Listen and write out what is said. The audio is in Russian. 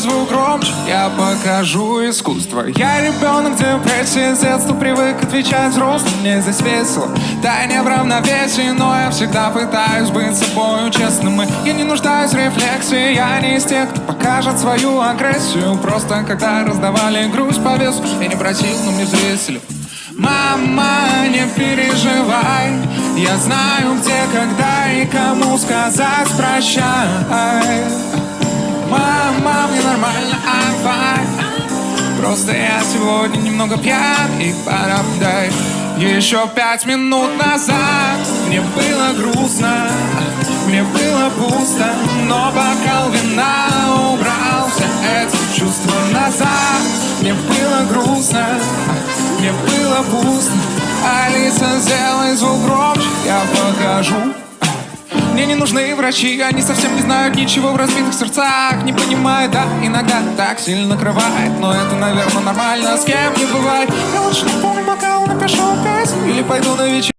звук громче Я покажу искусство. Я ребенок депрессии С детства привык отвечать взрослым. Мне здесь весело, да не в равновесии Но я всегда пытаюсь быть собою честным. И я не нуждаюсь в рефлексии Я не из тех, кто покажет свою агрессию. Просто когда раздавали грусть по весу Я не просил, но мне взвесили. Мама, не переживай Я знаю, где, когда и кому сказать прощай Просто я сегодня немного пьян и пора дай Еще пять минут назад Мне было грустно Мне было пусто Но бокал вина убрал все эти чувства назад. Мне было грустно Мне было пусто. Алиса, сделай звук громче Я покажу мне не нужны врачи, они совсем не знают ничего в разбитых сердцах Не понимают, да, иногда так сильно накрывает Но это, наверное, нормально, с кем не бывает. Я лучше наполню бокал, напишу песню Или пойду на вечер